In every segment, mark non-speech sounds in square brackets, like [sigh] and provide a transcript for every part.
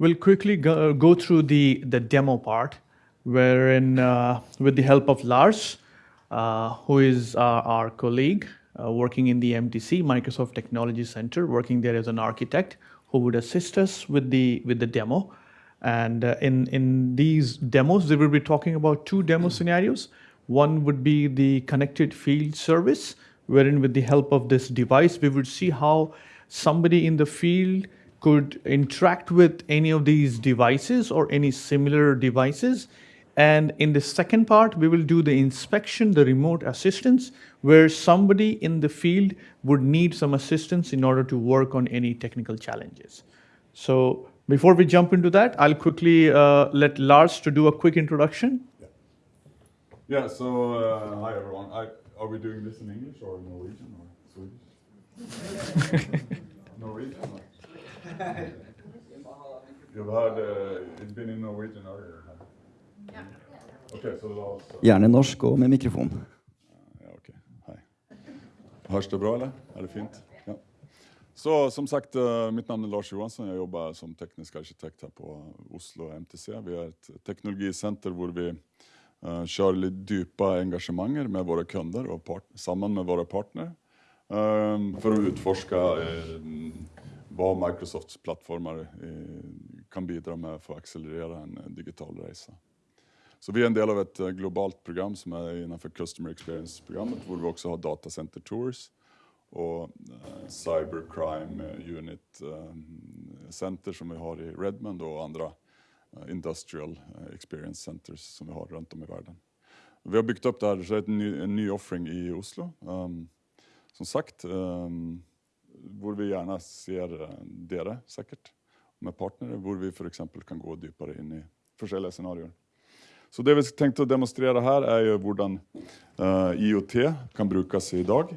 we'll quickly go, go through the, the demo part, wherein uh, with the help of Lars, uh, who is our colleague uh, working in the MTC, Microsoft Technology Center, working there as an architect, who would assist us with the, with the demo. And uh, in, in these demos, we will be talking about two demo scenarios. One would be the connected field service, wherein with the help of this device, we would see how somebody in the field could interact with any of these devices or any similar devices. And in the second part, we will do the inspection, the remote assistance, where somebody in the field would need some assistance in order to work on any technical challenges. So before we jump into that, I'll quickly uh, let Lars to do a quick introduction. Yeah, yeah so uh, hi everyone. I, are we doing this in English or Norwegian or Swedish? [laughs] Norwegian? You've heard, uh, it's been in Norwegian earlier. Yeah. Okay, so also... Gjerne norsk og med mikrofon. Ja, okay. Hei. Hörs det bra eller? Er det fint? Ja. Så som sagt, uh, mitt namn är Lars Johansson. Jag jobbar som teknisk arkitekt här på Oslo MTC. Vi är ett teknologicenter där vi uh, kör lite djupa engagemang med våra kunder och samman med våra partner. Um, för att utforska uh, vad Microsofts plattformar eh, kan bidra med för att accelerera en digital resa. Så vi är en del av ett eh, globalt program som är innanför Customer Experience-programmet, där vi också har Data Center Tours och eh, Cybercrime Unit Center som vi har i Redmond och andra Industrial Experience Centers som vi har runt om i världen. Vi har byggt upp det här, så är en ny, en ny offering i Oslo. Um, som sagt, um, borde vi gärna ser det säkert med partner borde vi för exempel kan gå djupare in i försäljliga scenarier. Så det vi tänkte demonstrera här är ju hur uh, eh, IoT kan brukas idag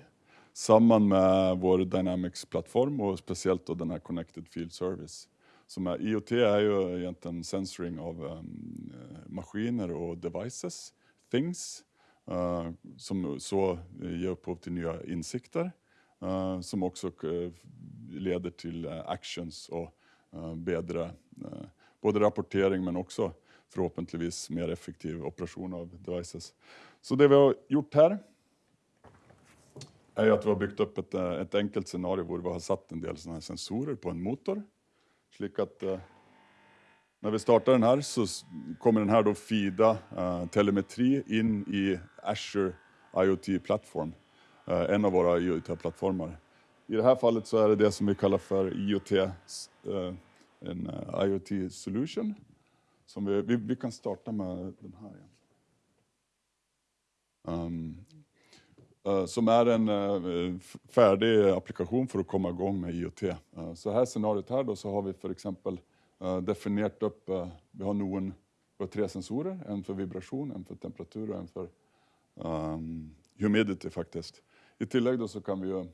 samman med vår Dynamics-plattform och speciellt då den här Connected Field Service. Som är, IoT är ju egentligen sensoring av um, maskiner och devices, things, uh, som så ger upphov till nya insikter Eh, som också eh, leder till eh, actions och bättre både rapportering men också förhoppningsvis mer effektiv operation av devices. Så det vi har gjort här är att vi har byggt upp ett, ett enkelt scenario där vi har satt en del sådana här sensorer på en motor. Så att när vi startar den här så kommer den här då fida telemetri in i Azure IoT Platform Eh, en av våra IoT-plattformar. I det här fallet så är det det som vi kallar för IoT, eh, en eh, IoT solution. Som vi, vi, vi kan starta med den här. Um, uh, som är en uh, färdig applikation för att komma igång med IoT. Uh, så här scenariot här då så har vi för exempel definierat upp, vi har någon, vi har tre sensorer, en för vibration, en för temperatur och en för um, humidity faktiskt. I tillägg då så kan vi ju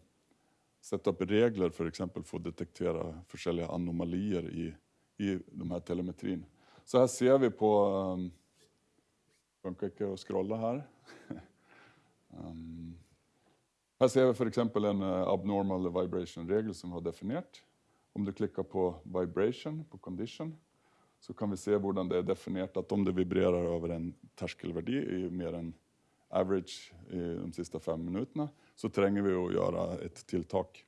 sätta upp regler för exempel för att detektera olika anomalier i, i de här telemetrin. Så här ser vi på, um, funkar inte att scrolla här. um, [laughs] här ser vi för exempel en uh, abnormal vibration-regel som vi har definierat. Om du klickar på vibration, på condition, så kan vi se hur det är definierat att om det vibrerar över en tröskelvärde i mer än average i de sista fem minuterna så tränger vi att göra ett tilltak.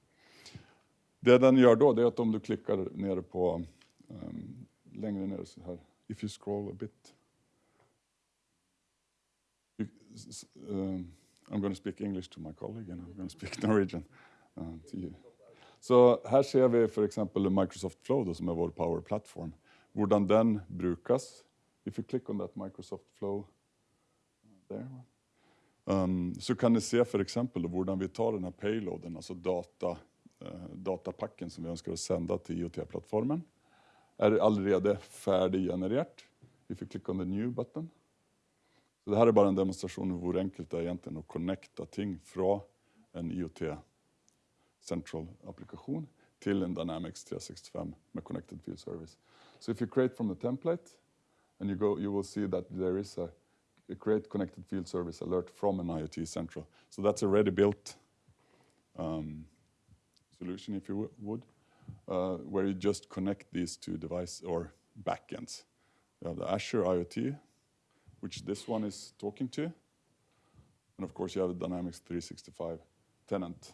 Det den gör då det är att om du klickar ner på um, längre ner så här, if you scroll a bit. You, uh, I'm going to speak English to my colleague and I'm going to speak [laughs] Norwegian uh, to you. Så här ser vi för exempel Microsoft Flow då, som är vår Power Platform. Hur den brukas. If you click on that Microsoft Flow uh, there. Um, så kan ni se för exempel hur vi tar den här payloaden, alltså data, uh, datapacken som vi önskar sända till IoT-plattformen. Är allerede färdiggenererat. Vi får klicka on the new button. Så det här är bara en demonstration av hur enkelt det är egentligen att connecta ting från en IoT central applikation till en Dynamics 365 med Connected Field Service. So if you create from the template and you go, you will see that there is a create connected field service alert from an IoT central. So that's a ready built um, solution if you would. uh, where you just connect these two devices or backends. You have the Azure IoT, which this one is talking to. And of course, you have the Dynamics 365 tenant.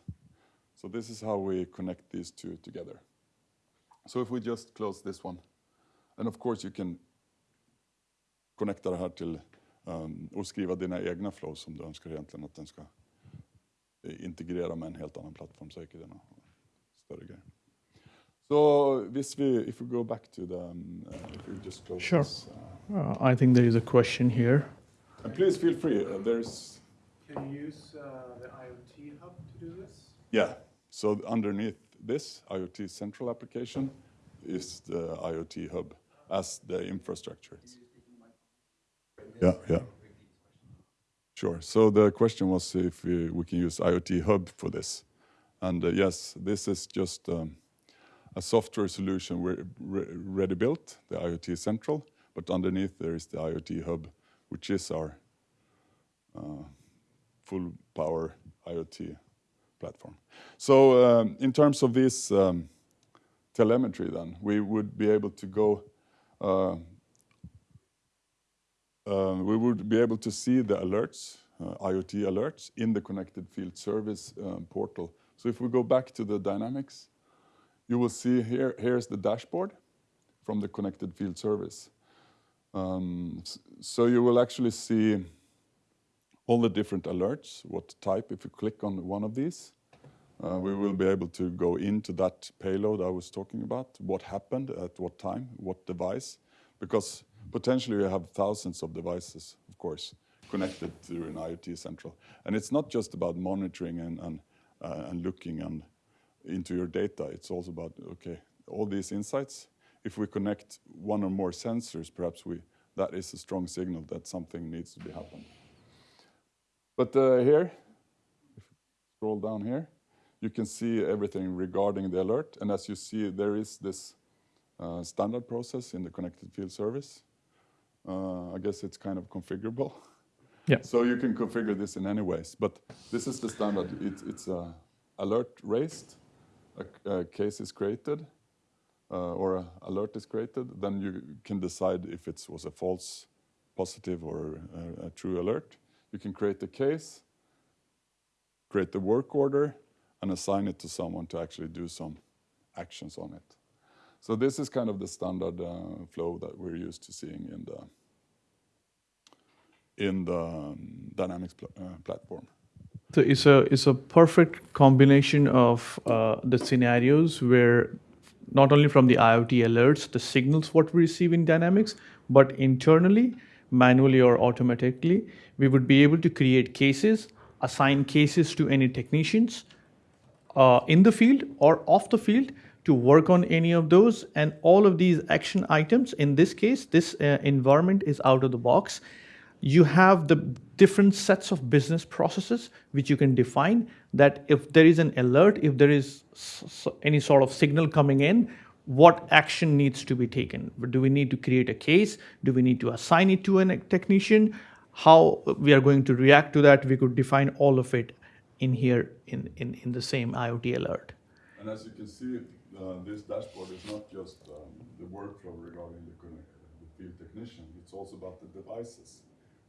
So this is how we connect these two together. So if we just close this one, and of course you can connect här till um, och skriva dina egna flows som du önskar egentligen att den ska integrera med en helt annan plattform så är större grejer. So this we, if we go back to the, um, uh, if we just close Sure. this, uh, Uh, I think there is a question here. and please feel free. Uh, there's Can you use uh, the IoT hub to do this? yeah. So underneath this IoT central application is the IoT hub as the infrastructure. Yeah, yeah. Sure. So the question was if we, we can use IoT hub for this, and uh, yes, this is just. Um, a software solution re re ready built, the IoT Central, but underneath there is the IoT Hub, which is our uh, full power IoT platform. So um, in terms of this um, telemetry then, we would be able to go, uh, uh, we would be able to see the alerts, uh, IoT alerts in the connected field service um, portal. So if we go back to the dynamics, you will see here, here's the dashboard from the connected field service. Um, so you will actually see all the different alerts, what type, if you click on one of these, uh, we will be able to go into that payload I was talking about, what happened at what time, what device, because potentially you have thousands of devices, of course, connected through an IoT central. And it's not just about monitoring and, and, uh, and looking and into your data. It's also about, okay, all these insights, if we connect one or more sensors, perhaps we, that is a strong signal that something needs to be happened. But uh, here, if you scroll down here, you can see everything regarding the alert. And as you see, there is this uh, standard process in the connected field service. Uh, I guess it's kind of configurable. Yeah. [laughs] So you can configure this in any ways. But this is the standard. It, it's uh, alert raised, a, a, case is created, uh, or an alert is created. Then you can decide if it was a false positive or a, a true alert. You can create the case, create the work order, and assign it to someone to actually do some actions on it. So this is kind of the standard uh, flow that we're used to seeing in the in the um, Dynamics pl uh, platform. So it's a it's a perfect combination of uh, the scenarios where not only from the IoT alerts, the signals what we receive in Dynamics, but internally, manually or automatically, we would be able to create cases, assign cases to any technicians uh, in the field or off the field to work on any of those. And all of these action items, in this case, this uh, environment is out of the box. You have the different sets of business processes which you can define that if there is an alert, if there is any sort of signal coming in, what action needs to be taken? Do we need to create a case? Do we need to assign it to a technician? How we are going to react to that, we could define all of it in here in, in, in the same IoT alert. And as you can see, uh, this dashboard is not just um, the workflow regarding the, the field technician, it's also about the devices.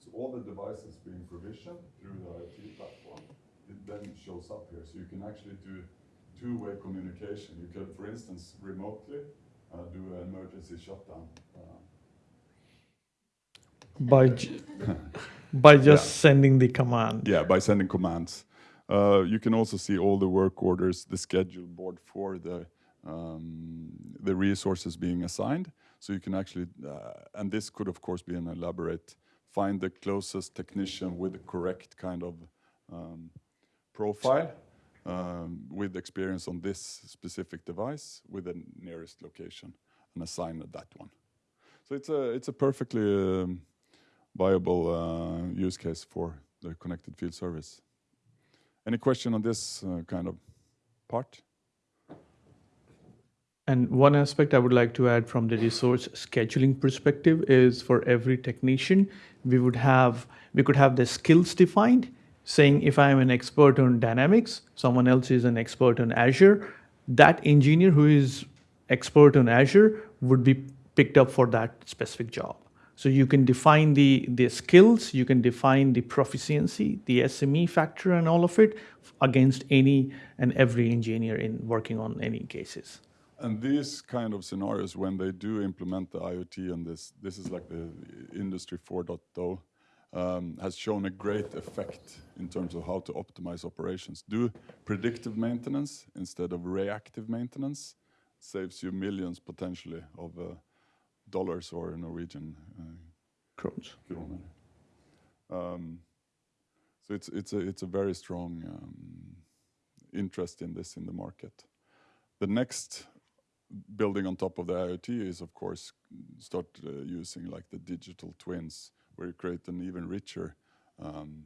So all the devices being provisioned through the IoT platform, it then shows up here. So you can actually do two-way communication. You can, for instance, remotely uh, do an emergency shutdown. Uh, by [laughs] by just yeah. sending the command. Yeah, by sending commands. Uh, you can also see all the work orders, the schedule board for the um, the resources being assigned. So you can actually, uh, and this could of course be an elaborate, find the closest technician with the correct kind of um, profile um, with experience on this specific device with the nearest location and assign that one. So it's a, it's a perfectly um, viable uh, use case for the connected field service. Any question on this uh, kind of part? And one aspect I would like to add from the resource scheduling perspective is for every technician, we would have we could have the skills defined, saying if I am an expert on Dynamics, someone else is an expert on Azure, that engineer who is expert on Azure would be picked up for that specific job. So you can define the, the skills, you can define the proficiency, the SME factor and all of it against any and every engineer in working on any cases. And these kind of scenarios, when they do implement the IoT and this, this is like the industry 4.0, um, has shown a great effect in terms of how to optimize operations. Do predictive maintenance instead of reactive maintenance saves you millions potentially of uh, dollars or Norwegian uh, kroner. Um, so it's it's a it's a very strong um, interest in this in the market. The next building on top of the IoT is of course start uh, using like the digital twins where you create an even richer um,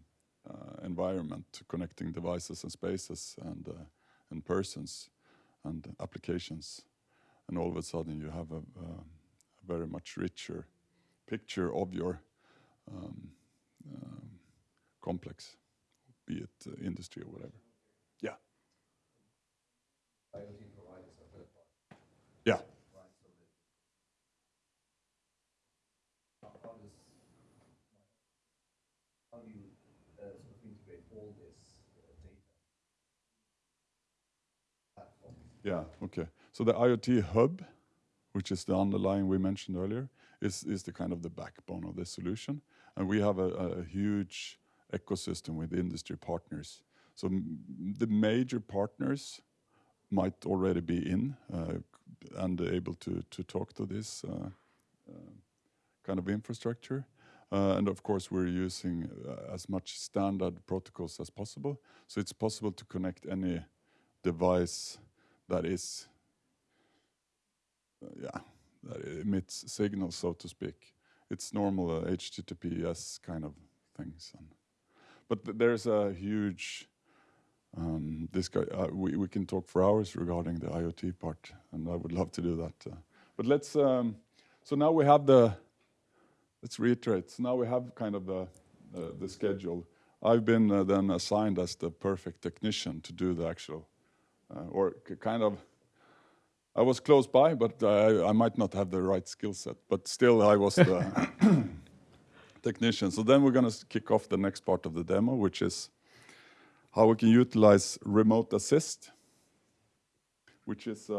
uh, environment connecting devices and spaces and uh, and persons and applications and all of a sudden you have a, a very much richer picture of your um, um, complex, be it uh, industry or whatever. Yeah. Yeah. how do you uh, sort of integrate all this uh, data? Yeah, okay. So the IoT hub, which is the underlying we mentioned earlier, is, is the kind of the backbone of this solution. And we have a, a huge ecosystem with industry partners. So the major partners might already be in uh, and able to, to talk to this uh, uh, kind of infrastructure. Uh, and of course, we're using uh, as much standard protocols as possible. So it's possible to connect any device that is, uh, yeah, that emits signals, so to speak. It's normal uh, HTTPS kind of things. And, but th- there's a huge um, this guy, uh, we, we can talk for hours regarding the IoT part, and I would love to do that. Uh, but let's, um, so now we have the, let's reiterate. So now we have kind of the, uh, the schedule. I've been uh, then assigned as the perfect technician to do the actual, uh, or kind of, I was close by, but I, I might not have the right skill set. But still, I was the [coughs] technician. So then we're going to kick off the next part of the demo, which is how we can utilize remote assist, which is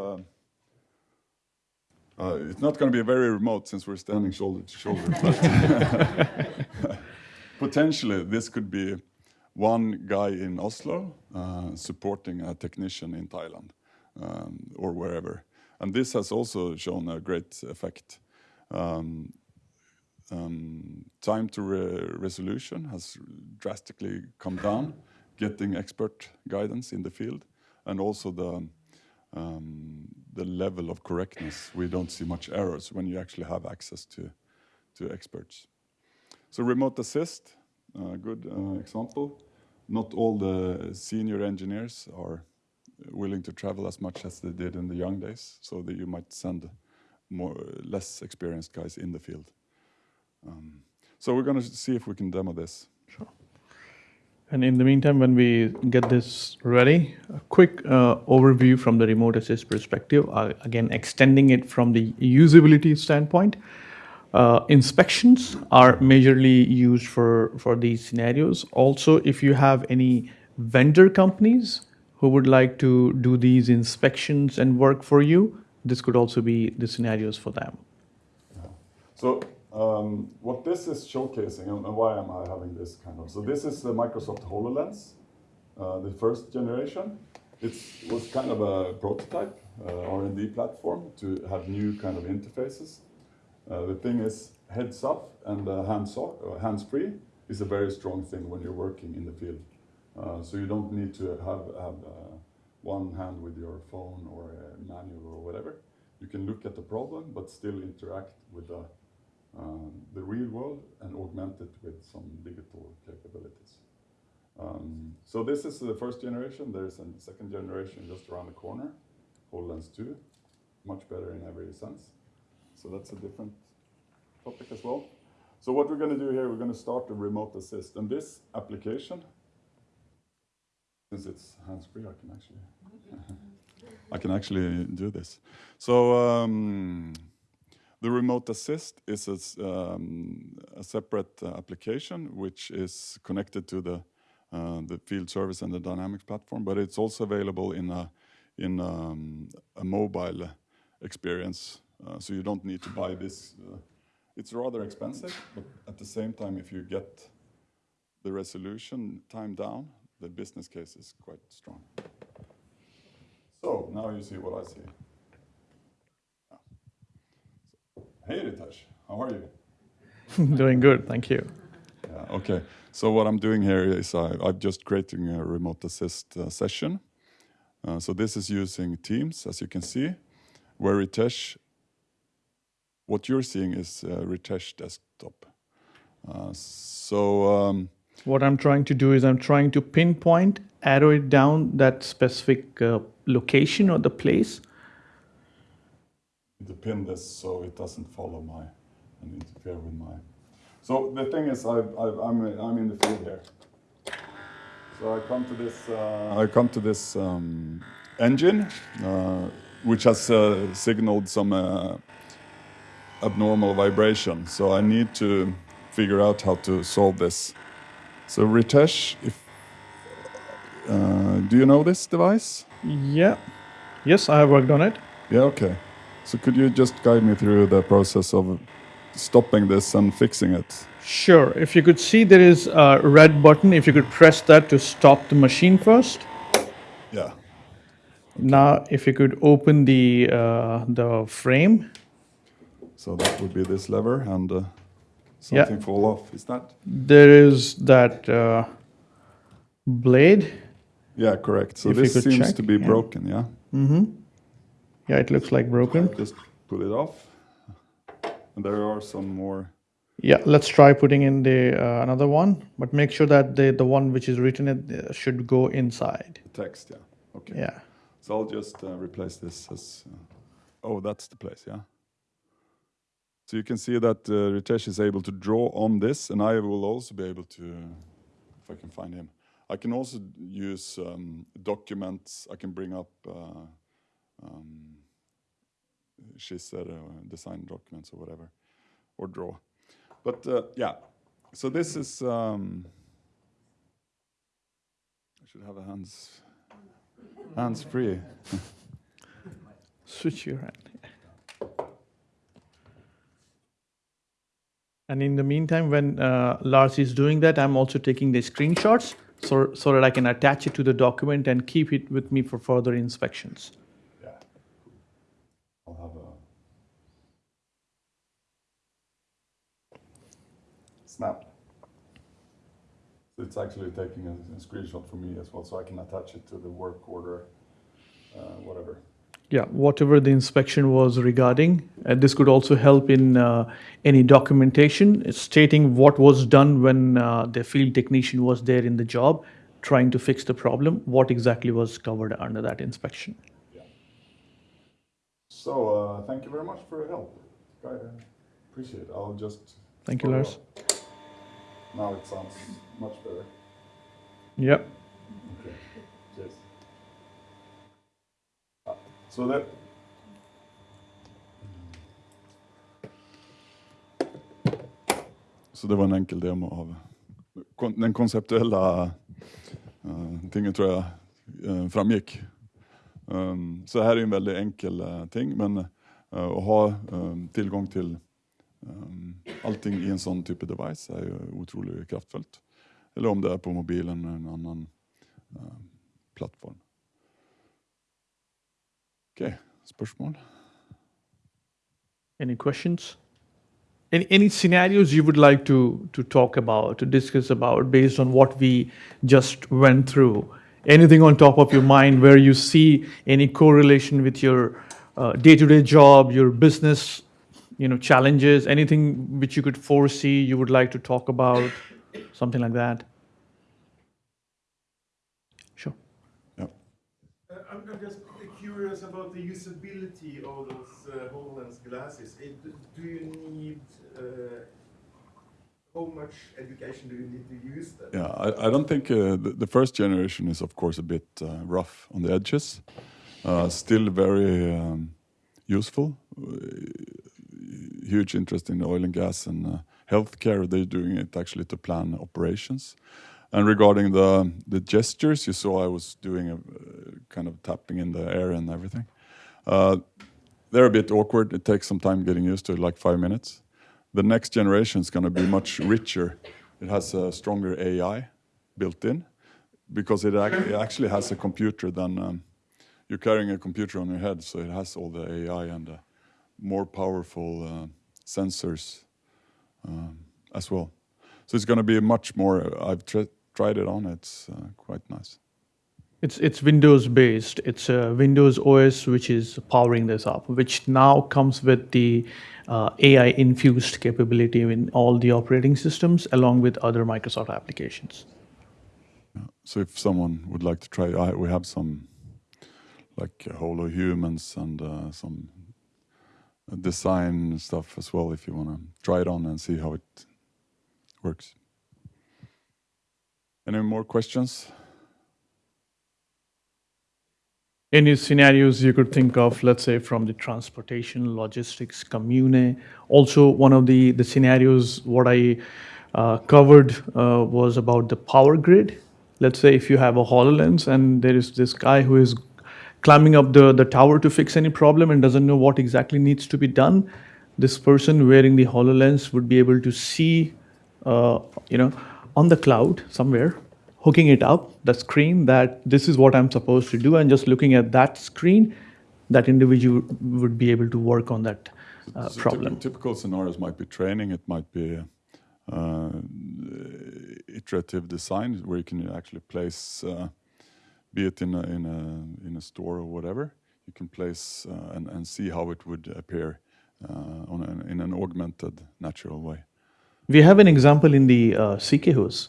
uh, it's not going to be very remote since we're standing shoulder to shoulder. [laughs] But [laughs] potentially, this could be one guy in Oslo uh, supporting a technician in Thailand um, or wherever. And this has also shown a great effect. Um, um, time to re- resolution has drastically come down, getting expert guidance in the field, and also the um, the level of correctness. We don't see much errors when you actually have access to to experts. So remote assist, a good uh, example. Not all the senior engineers are willing to travel as much as they did in the young days, so that you might send more less experienced guys in the field. Um, so we're going to see if we can demo this. Sure. And in the meantime, when we get this ready, a quick uh, overview from the remote assist perspective. Uh, again, extending it from the usability standpoint. Uh, inspections are majorly used for, for these scenarios. Also, if you have any vendor companies who would like to do these inspections and work for you, this could also be the scenarios for them. So um, what this is showcasing, and why am I having this kind of? So this is the Microsoft HoloLens, uh, the first generation. It was kind of a prototype uh, R&D platform to have new kind of interfaces. Uh, the thing is, heads up and uh, hands off, uh, hands free is a very strong thing when you're working in the field. Uh, so you don't need to have have one hand with your phone or a manual or whatever. You can look at the problem, but still interact with the um, the real world and augment it with some digital capabilities. Um, so this is the first generation. There's a second generation just around the corner, HoloLens 2, much better in every sense. So that's a different topic as well. So what we're going to do here, we're going to start a remote assist. And this application, since it's hands-free, I can actually... [laughs] I can actually do this. So um, the remote assist is a, um, a separate uh, application which is connected to the uh, the field service and the Dynamics platform, but it's also available in a in um, a mobile experience. Uh, so you don't need to buy this. Uh, it's rather expensive, but at the same time, if you get the resolution time down, the business case is quite strong. So now you see what I see. Yeah. So, hey, Ritesh, how are you? [laughs] Doing good, thank you. Yeah, okay. So what I'm doing here is I, I'm just creating a remote assist uh, session. Uh, so this is using Teams, as you can see, where Ritesh, what you're seeing is uh, Ritesh desktop. Uh, so um, What I'm trying to do is I'm trying to pinpoint, arrow it down that specific uh, location or the place. To pin this so it doesn't follow my and interfere with my. So the thing is, I've, I've, I'm I'm in the field here. So I come to this. Uh, I come to this um, engine, uh, which has uh, signaled some uh, abnormal vibration. So I need to figure out how to solve this. So Ritesh, if uh, do you know this device? Yeah. Yes, I have worked on it. Yeah, okay. So could you just guide me through the process of stopping this and fixing it? Sure. If you could see, there is a red button. If you could press that to stop the machine first. Yeah. Now, if you could open the uh, the frame. So that would be this lever and uh, Yeah. something fall off. Is that? There is that uh, blade. Yeah, correct. So If this seems check, to be yeah. broken, yeah? Yeah, it looks like broken. Just pull it off. And there are some more. Yeah, let's try putting in the uh, another one, but make sure that the the one which is written it uh, should go inside. text, yeah. Okay. Yeah. So I'll just uh, replace this as. Uh, oh, that's the place, yeah. So you can see that uh, Ritesh is able to draw on this, and I will also be able to, if I can find him. I can also use um, documents. I can bring up uh, um, skisser, uh, design documents, or whatever, or draw. But uh, yeah, so this is. Um, I should have a hands hands free. [laughs] Switch your hand. And in the meantime, when uh, Lars is doing that, I'm also taking the screenshots so, so that I can attach it to the document and keep it with me for further inspections. Yeah. I'll have a snap. It's actually taking a, a screenshot for me as well, so I can attach it to the work order, uh, whatever. Yeah, whatever the inspection was regarding, uh, this could also help in uh, any documentation stating what was done when uh, the field technician was there in the job trying to fix the problem, what exactly was covered under that inspection. So uh, thank you very much for your help. I appreciate it. I'll just. Thank you, Lars. up. Now it sounds much better. Yep. Okay. Cheers. Så det... Så det var en enkel demo av kon- den konceptuella uh, tingen tror jag eh, framgick. Um, så här är en väldigt enkel eh, ting, men eh, att ha um, tillgång till um, allting i en sån typ av device är ju otroligt kraftfullt. Eller om det är på mobilen eller en annan eh, plattform. Okej, spørsmål? Any questions? Any, any scenarios you would like to, to talk about, to discuss about based on what we just went through? Anything on top of your mind where you see any correlation with your uh, day-to-day job, your business, you know, challenges, anything which you could foresee you would like to talk about, something like that? Sure. Ja. Uh, I'm, I'm just curious about the usability of those uh, HoloLens glasses. It, do you need, uh, how much education do you need to use them? Yeah, I, I don't think uh, the, the first generation is of course a bit uh, rough on the edges. Uh, still very um, useful. Huge interest in oil and gas and uh, healthcare. They're doing it actually to plan operations. And regarding the the gestures, you saw I was doing a uh, kind of tapping in the air and everything. Uh, they're a bit awkward. It takes some time getting used to it, like five minutes. The next generation is going to be much richer. It has a stronger AI built in because it, ac- it actually has a computer than um, you're carrying a computer on your head, so it has all the AI and uh, more powerful uh, sensors um, as well. So it's going to be much more. I've tr- tried it on. It's uh, quite nice. It's it's Windows based. It's a Windows OS which is powering this up, which now comes with the uh, AI infused capability in all the operating systems, along with other Microsoft applications. So if someone would like to try, I, we have some like holo humans and uh, some design stuff as well. If you want to try it on and see how it works. Any more questions? Any scenarios you could think of, let's say from the transportation, logistics, commune. Also, one of the, the scenarios what I uh, covered uh, was about the power grid. Let's say if you have a HoloLens and there is this guy who is climbing up the, the tower to fix any problem and doesn't know what exactly needs to be done, this person wearing the HoloLens would be able to see, uh, you know, on the cloud somewhere hooking it up, the screen that this is what I'm supposed to do, and just looking at that screen, that individual would be able to work on that uh, So problem. typical scenarios might be training. It might be uh, iterative design, where you can actually place, uh, be it in a, in a in a store or whatever, you can place uh, and and see how it would appear uh, on an, in an augmented, natural way. We have an example in the uh, CKHOS,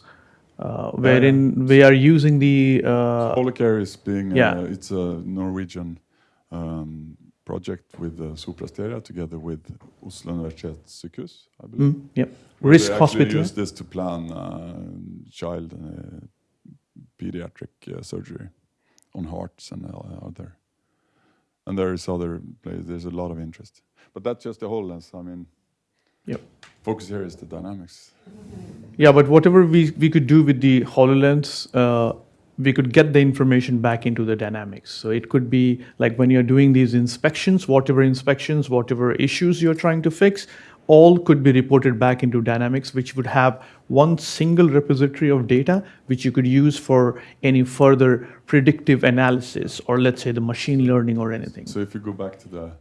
uh, wherein we are using the uh, Polarcare is being uh, Yeah. it's a Norwegian um, project with uh, Sopra Steria together with Oslo Universitetssykehus, I believe. mm, yep, Rikshospital. use this to plan uh, child uh, pediatric uh, surgery on hearts and uh, other. And there is other places. There's a lot of interest, but that's just the HoloLens. I mean, Yep. focus here is the dynamics. Yeah, but whatever we, we could do with the HoloLens, uh, we could get the information back into the dynamics. So it could be like when you're doing these inspections, whatever inspections, whatever issues you're trying to fix, all could be reported back into dynamics, which would have one single repository of data, which you could use for any further predictive analysis, or let's say the machine learning or anything. So if you go back to the,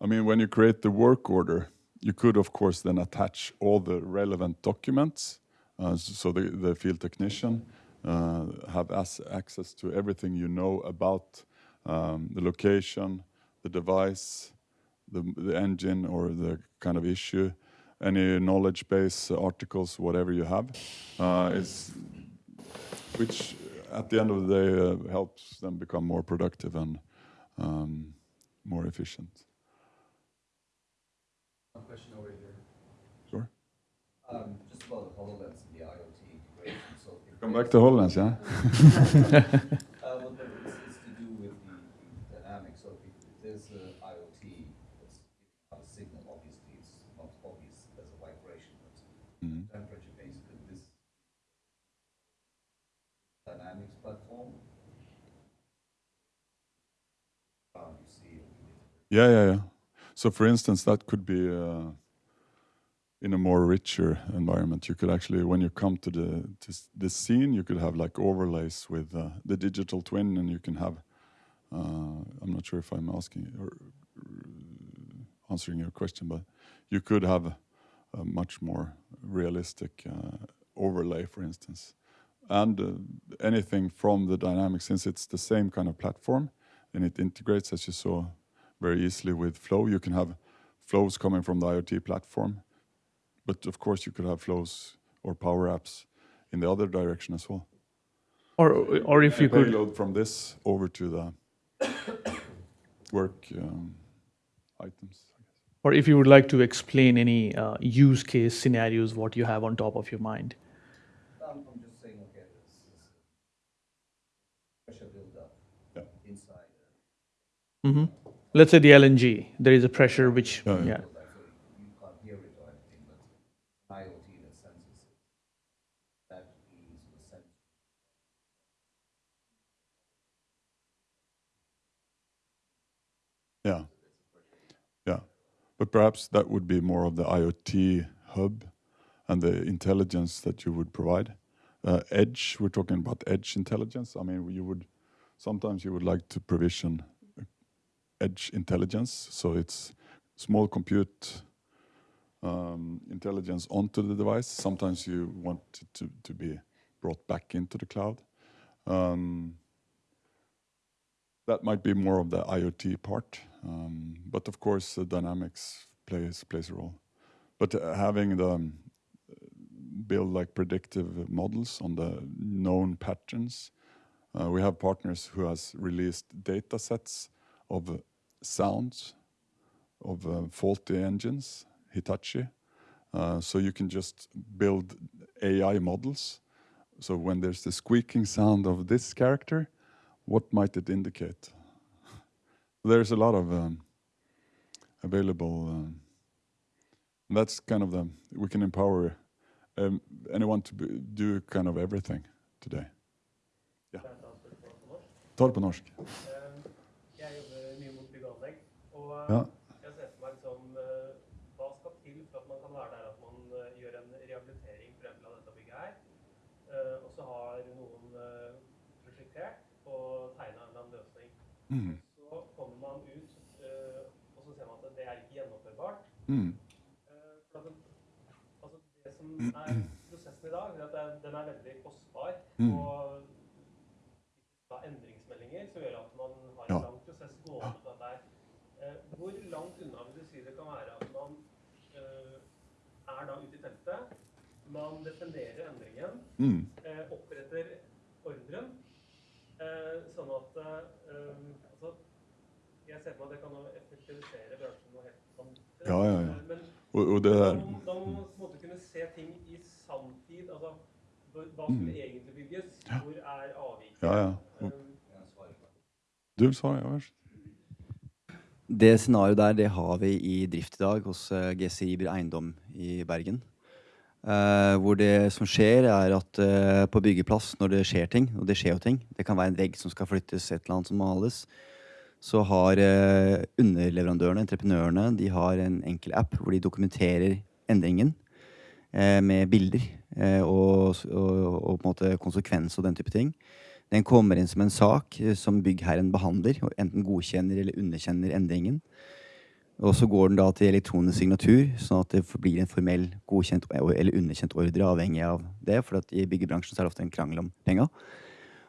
I mean, when you create the work order, you could of course then attach all the relevant documents, uh, so the, the field technician uh, have access to everything you know about um, the location, the device, the, the engine or the kind of issue, any knowledge base uh, articles, whatever you have, uh, is which at the end of the day uh, helps them become more productive and um, more efficient. One question over here. Sure. Um, just about the HoloLens and the IoT integration. So Come back to HoloLens, yeah? [laughs] [laughs] Uh, well, but it's, it's to do with the, the dynamics. So if, if there's a IoT that's giving out a signal, obviously it's not obvious as a vibration, but Mhm. temperature based. Could this dynamics platform? Um, you see. Yeah, yeah, yeah. So, for instance, that could be uh, in a more richer environment. You could actually, when you come to the to the scene, you could have like overlays with uh, the digital twin, and you can have. Uh, I'm not sure if I'm asking or uh, answering your question, but you could have a, a much more realistic uh, overlay, for instance, and uh, anything from the dynamic, since it's the same kind of platform, and it integrates, as you saw, very easily with Flow. You can have flows coming from the IoT platform, but of course you could have flows or power apps in the other direction as well. Or, or if you And could payload from this over to the [coughs] work um, items. Or if you would like to explain any uh, use case scenarios, what you have on top of your mind. I'm just saying, okay, this is pressure buildup Yeah. inside hmm Let's say the LNG, there is a pressure which, Yeah, yeah. yeah. you can't hear it or anything, but IoT that senses it. That is the sense. Yeah. Yeah. But perhaps that would be more of the IoT hub and the intelligence that you would provide. Uh, edge, we're talking about edge intelligence. I mean, you would sometimes you would like to provision edge intelligence, so it's small compute um, intelligence onto the device. Sometimes you want it to, to be brought back into the cloud. Um, that might be more of the IoT part, um, but of course, the dynamics plays plays a role. But uh, having the um, build like predictive models on the known patterns, uh, we have partners who has released data sets of sounds of uh, faulty engines, Hitachi. Uh, so you can just build AI models. So when there's the squeaking sound of this character, what might it indicate? [laughs] There's a lot of um, available. Um, that's kind of the we can empower um, anyone to be, do kind of everything today. Ja. Ta det på norsk. Ja. jeg ser for meg liksom eh, hva skal til for at man kan være der at man eh, gjør en rehabilitering for eksempel av dette bygget her, eh, og så har noen eh, prosjektert og tegna en eller annen løsning. Mm. Så kommer man ut, eh, og så ser man at det er ikke gjennomførbart. Mm. Eh, For at det, altså det som er prosessen i dag, er at det er- den er veldig kostbar. Mm. Og da endringsmeldinger som gjør at man har en Ja. lang prosess gående hvor langt unna vil du si det kan være at man eh, er da ute i teltet, man definerer endringen, Mm. eh, oppretter ordren, eh, sånn at eh, altså, Jeg ser for meg at det kan jo effektivisere bransjen noe helt vanvittig. Ja, ja, ja. Eh, Men Og, og det må, da må man på kunne se ting i sanntid. Altså, hva- skulle egentlig bygges? Hvor er avviket? Mm. Ja, ja. Um, Du vil svare? Ja, vær så det scenarioet der det har vi i drift i dag hos eh, GC GCI Iber Eiendom i Bergen. Eh, hvor det som skjer, er at eh, på byggeplass, når det skjer ting, og det skjer jo ting, det kan være en vegg som skal flyttes, et eller annet som males, så har eh, underleverandørene, entreprenørene, de har en enkel app hvor de dokumenterer endringen eh, med bilder eh, og, og, og på en måte konsekvens og den type ting. Den kommer inn som en sak eh, som byggherren behandler, og enten godkjenner eller underkjenner endringen. Og så går den da til elektronisk signatur, sånn at det blir en formell godkjent eller underkjent ordre, avhengig av det. For i byggebransjen så er det ofte en krangel om penga.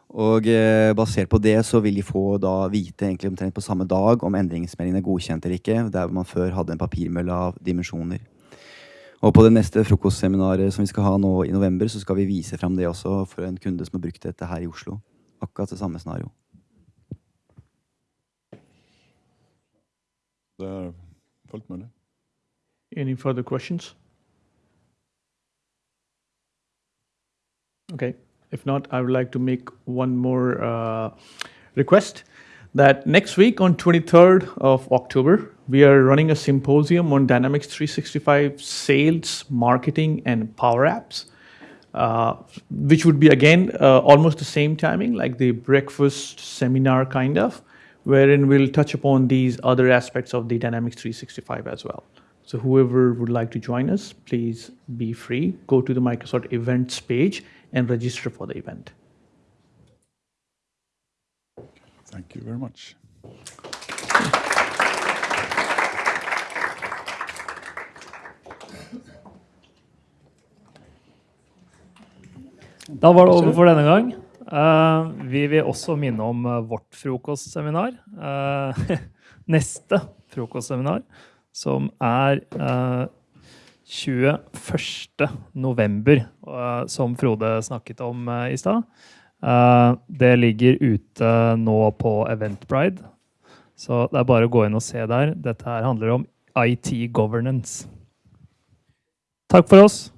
Og eh, basert på det så vil de få da vite egentlig omtrent på samme dag om endringsmeldingen er godkjent eller ikke, der man før hadde en papirmølle av dimensjoner. Og på det neste frokostseminaret som vi skal ha nå i november, så skal vi vise fram det også for en kunde som har brukt dette her i Oslo. Akkurat det samme scenario. Det er fullt mulig. Any further questions? Okay. If not, I would like to make one more uh, request that next week on 23rd of October, we are running a symposium on Dynamics 365 sales, marketing, and power apps, uh, which would be again uh, almost the same timing, like the breakfast seminar kind of, wherein we'll touch upon these other aspects of the Dynamics 365 as well. So whoever would like to join us, please be free. Go to the Microsoft events page and register for the event. Thank you very much. Da var det over for denne gang. Eh, vi vil også minne om eh, vårt frokostseminar. eh, [laughs] neste frokostseminar, som er eh, 21. november, som Frode snakket om i stad. Det ligger ute nå på Eventbrite, så det er bare å gå inn og se der. Dette her handler om IT governance. Takk for oss.